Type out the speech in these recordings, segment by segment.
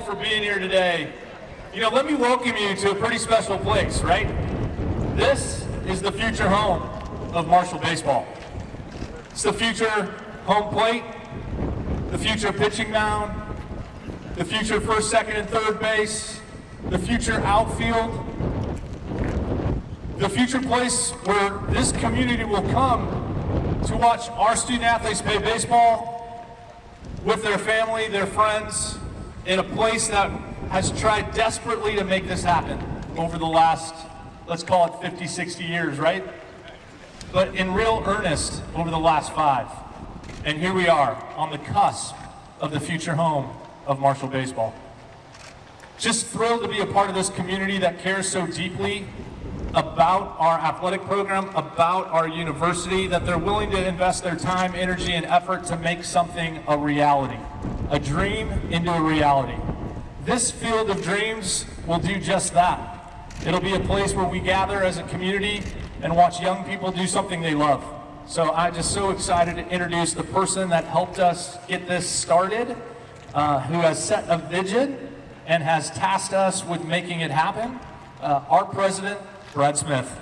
for being here today. You know, let me welcome you to a pretty special place, right? This is the future home of Marshall Baseball. It's the future home plate, the future pitching mound, the future first, second, and third base, the future outfield, the future place where this community will come to watch our student athletes play baseball with their family, their friends, in a place that has tried desperately to make this happen over the last, let's call it 50, 60 years, right? But in real earnest over the last five. And here we are on the cusp of the future home of Marshall Baseball. Just thrilled to be a part of this community that cares so deeply about our athletic program, about our university, that they're willing to invest their time, energy, and effort to make something a reality, a dream into a reality. This field of dreams will do just that. It'll be a place where we gather as a community and watch young people do something they love. So I'm just so excited to introduce the person that helped us get this started, uh, who has set a vision and has tasked us with making it happen. Uh, our president, Brad Smith.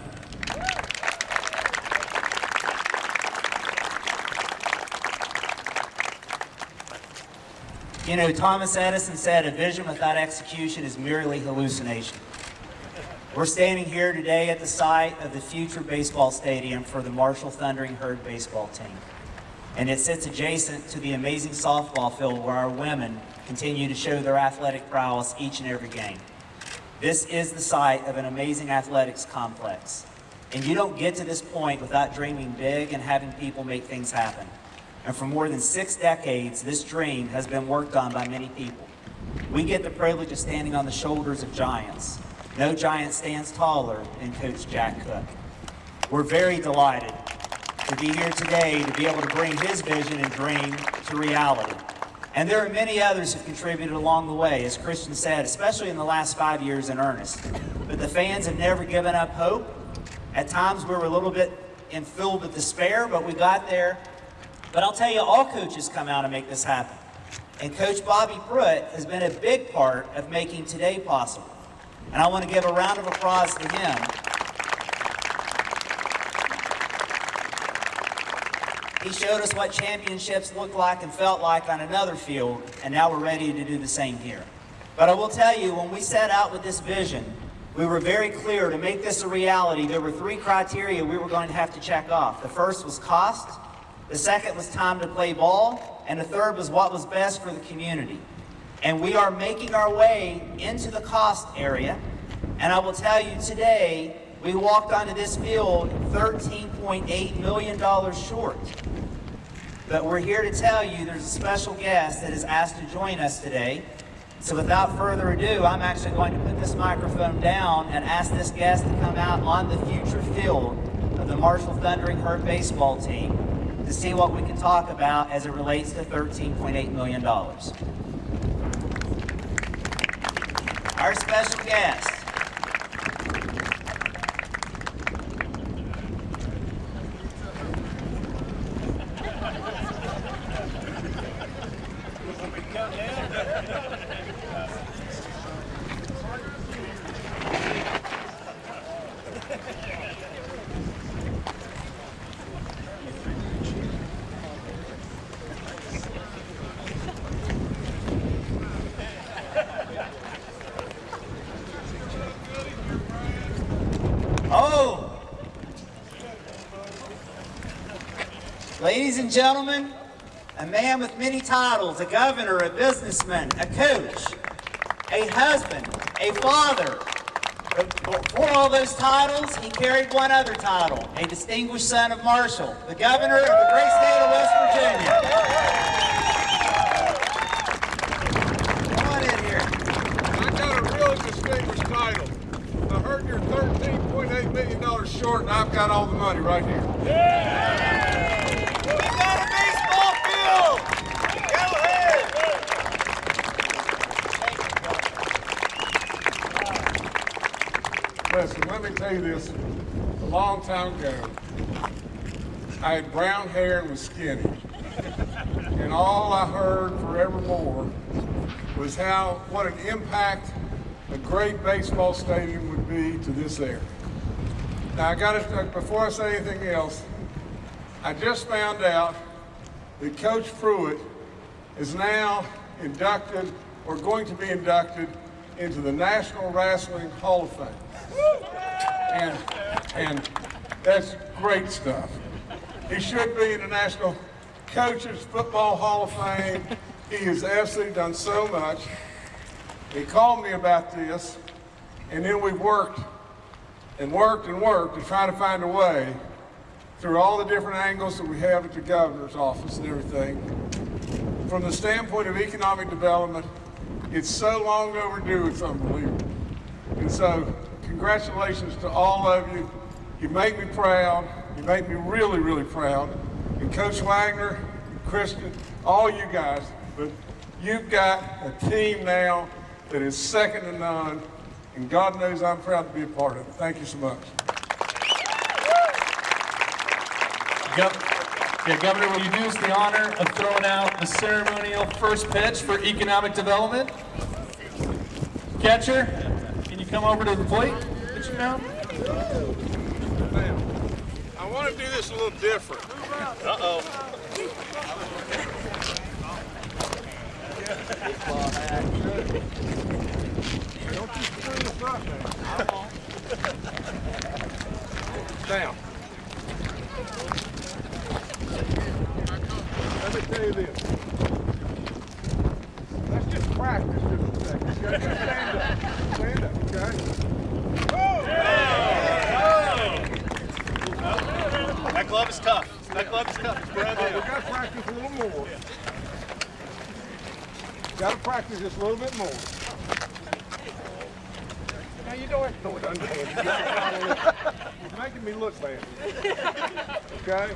You know, Thomas Edison said a vision without execution is merely hallucination. We're standing here today at the site of the future baseball stadium for the Marshall Thundering Herd baseball team. And it sits adjacent to the amazing softball field where our women continue to show their athletic prowess each and every game. This is the site of an amazing athletics complex. And you don't get to this point without dreaming big and having people make things happen. And for more than six decades, this dream has been worked on by many people. We get the privilege of standing on the shoulders of giants. No giant stands taller than Coach Jack Cook. We're very delighted to be here today to be able to bring his vision and dream to reality. And there are many others who've contributed along the way, as Christian said, especially in the last five years in earnest. But the fans have never given up hope. At times we were a little bit filled with despair, but we got there. But I'll tell you, all coaches come out and make this happen. And Coach Bobby Pruett has been a big part of making today possible. And I want to give a round of applause to him He showed us what championships looked like and felt like on another field, and now we're ready to do the same here. But I will tell you, when we set out with this vision, we were very clear to make this a reality. There were three criteria we were going to have to check off. The first was cost, the second was time to play ball, and the third was what was best for the community. And we are making our way into the cost area, and I will tell you today, we walked onto this field $13.8 million short. But we're here to tell you there's a special guest that is asked to join us today. So without further ado, I'm actually going to put this microphone down and ask this guest to come out on the future field of the Marshall Thundering Herd baseball team to see what we can talk about as it relates to $13.8 million. Our special guest Oh! Ladies and gentlemen, a man with many titles, a governor, a businessman, a coach, a husband, a father. But For all those titles, he carried one other title, a distinguished son of Marshall, the governor of the great state of West Virginia. Come on in here. I got a really distinguished title. I heard you're $13.8 million short, and I've got all the money right here. We got a baseball field! Go ahead! Let me tell you this. A long time ago, I had brown hair and was skinny. And all I heard forevermore was how, what an impact a great baseball stadium would be to this area. Now, I got to, uh, before I say anything else, I just found out that Coach Pruett is now inducted or going to be inducted into the National Wrestling Hall of Fame. And, and that's great stuff. He should be in the National Coaches Football Hall of Fame. He has absolutely done so much. He called me about this, and then we worked and worked and worked to try to find a way through all the different angles that we have at the governor's office and everything. From the standpoint of economic development, it's so long overdue, it's unbelievable. And so, congratulations to all of you. You make me proud. You make me really, really proud. And Coach Waggoner, Kristen, all you guys, but you've got a team now that is second to none, and God knows I'm proud to be a part of it. Thank you so much. Yeah, Governor, will you do us the honor of throwing out the ceremonial first pitch for economic development? Catcher, come over to the plate? Pitch it down. I want to do this a little different. Uh-oh. You. Now, let me tell you this. Let's just practice just a second. okay? Just stand up. Stand up, okay? That glove is tough. That glove is tough. All right, we gotta practice a little more. Gotta practice just a little bit more. Now you don't have to throw it underhand. You're making me look bad. Okay?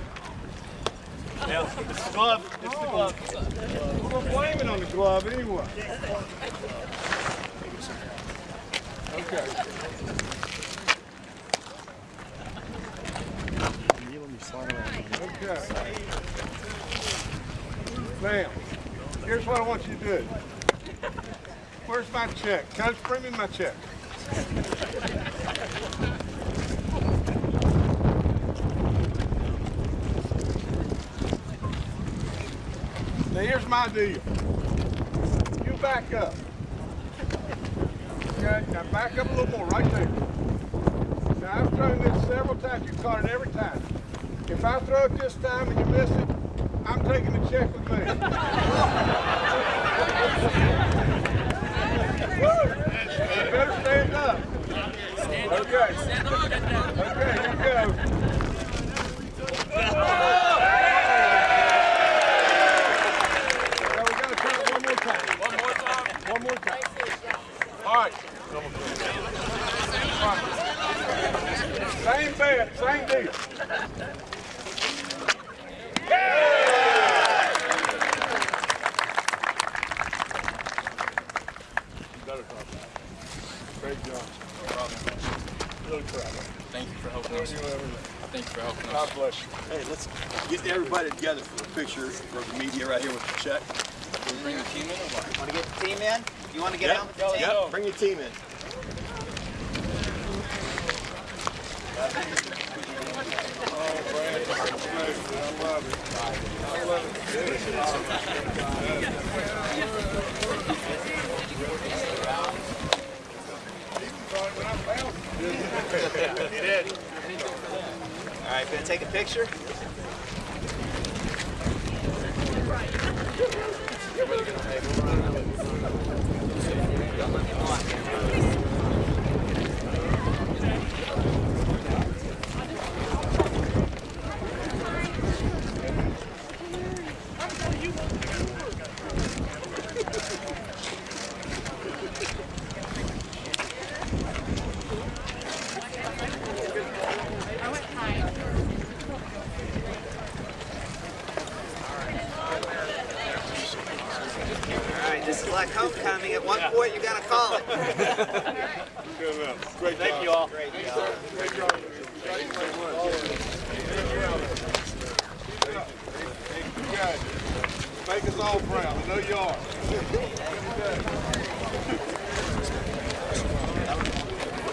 Yeah, it's the glove. It's the glove. We're gonna on the glove anyway. Okay. Okay. Now, here's what I want you to do. Where's my check? Coach, bring me my check. Now here's my deal. You back up. Now back up a little more, right there. Now I've thrown this several times, you've caught it every time. If I throw it this time and you miss it, I'm taking the check with me. You better stand up. Okay. Okay, here we go. Now we gotta try it one more time. One more time? One more time. All right. All right. Same bet, same deal. Great job. Really proud of Thank you for helping us. you. Thank you for helping us. God bless you. Hey, let's get everybody together for a picture for the media right here with the check. Can we bring the team in or what? Want to get the team in? You want to get on with the team? Yep, bring your team in. Oh, I love it. I love it. When I found it. All right, gonna take a picture? All right, this is like homecoming. At one point, you gotta call it. Good enough. Great Thank job. you all. Great job. Great job. You guys make us all proud. I know you are.